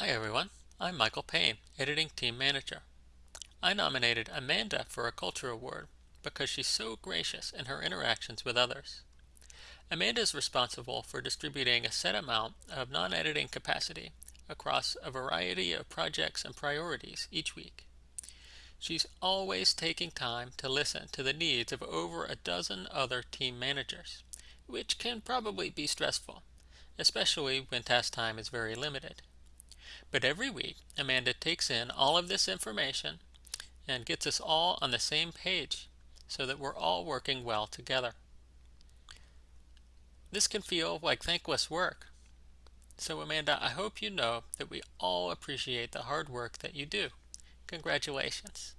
Hi everyone, I'm Michael Payne, Editing Team Manager. I nominated Amanda for a Culture Award because she's so gracious in her interactions with others. Amanda is responsible for distributing a set amount of non-editing capacity across a variety of projects and priorities each week. She's always taking time to listen to the needs of over a dozen other team managers, which can probably be stressful, especially when task time is very limited. But every week, Amanda takes in all of this information and gets us all on the same page so that we're all working well together. This can feel like thankless work. So Amanda, I hope you know that we all appreciate the hard work that you do. Congratulations.